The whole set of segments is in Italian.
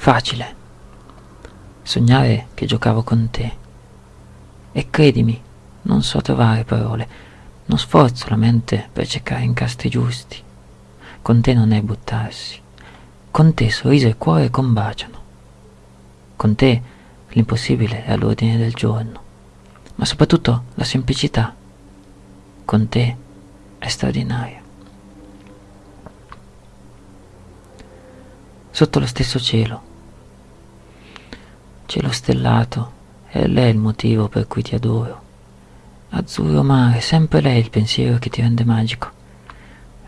Facile. Sognare che giocavo con te. E credimi, non so trovare parole, non sforzo la mente per cercare incastri giusti. Con te non è buttarsi. Con te sorriso e cuore combaciano. Con te l'impossibile è all'ordine del giorno, ma soprattutto la semplicità. Con te è straordinaria. Sotto lo stesso cielo, cielo stellato, è lei il motivo per cui ti adoro. Azzurro mare, sempre lei il pensiero che ti rende magico.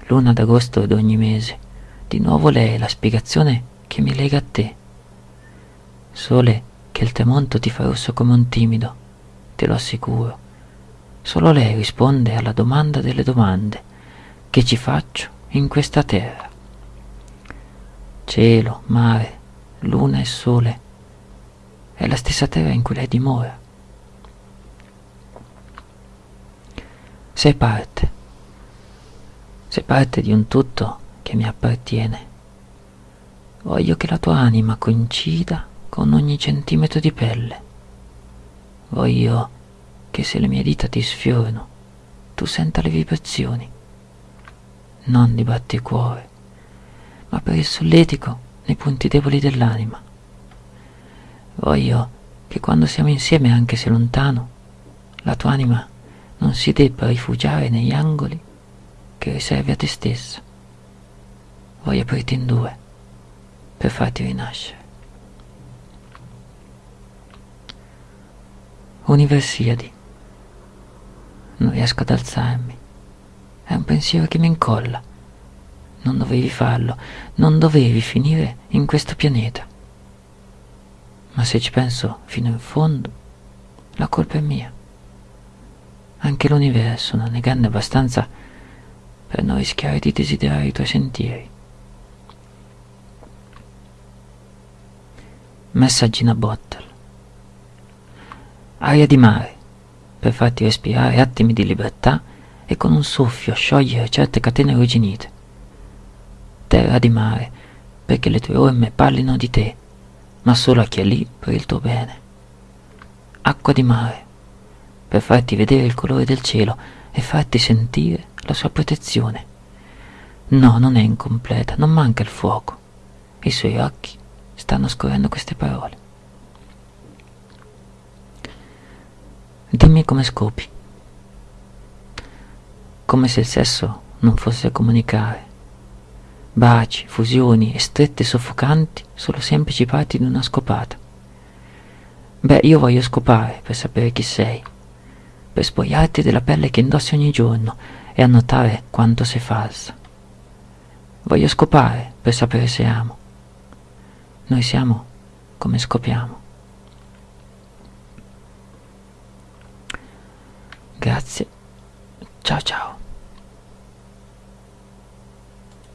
Luna d'agosto d'ogni mese, di nuovo lei la spiegazione che mi lega a te. Sole che il tramonto ti fa rosso come un timido, te lo assicuro. Solo lei risponde alla domanda delle domande che ci faccio in questa terra. Cielo, mare, luna e sole, è la stessa terra in cui lei dimora. Sei parte, sei parte di un tutto che mi appartiene. Voglio che la tua anima coincida con ogni centimetro di pelle. Voglio che se le mie dita ti sfiorano, tu senta le vibrazioni, non di batticuore, ma per il solletico nei punti deboli dell'anima. Voglio che quando siamo insieme, anche se lontano, la tua anima non si debba rifugiare negli angoli che riservi a te stessa. Voglio aprirti in due per farti rinascere. Universiadi. Non riesco ad alzarmi. È un pensiero che mi incolla. Non dovevi farlo, non dovevi finire in questo pianeta. Ma se ci penso fino in fondo, la colpa è mia. Anche l'universo non è grande abbastanza per non rischiare di desiderare i tuoi sentieri. Messaggi in a bottle aria di mare, per farti respirare attimi di libertà e con un soffio sciogliere certe catene arrugginite. Terra di mare, perché le tue orme parlino di te, ma solo a chi è lì per il tuo bene. Acqua di mare, per farti vedere il colore del cielo e farti sentire la sua protezione. No, non è incompleta, non manca il fuoco. I suoi occhi stanno scorrendo queste parole. Dimmi come scopi. Come se il sesso non fosse comunicare. Baci, fusioni e strette soffocanti sono semplici parti di una scopata. Beh, io voglio scopare per sapere chi sei, per spogliarti della pelle che indossi ogni giorno e annotare quanto sei falsa. Voglio scopare per sapere se amo. Noi siamo come scopiamo. Grazie. Ciao ciao.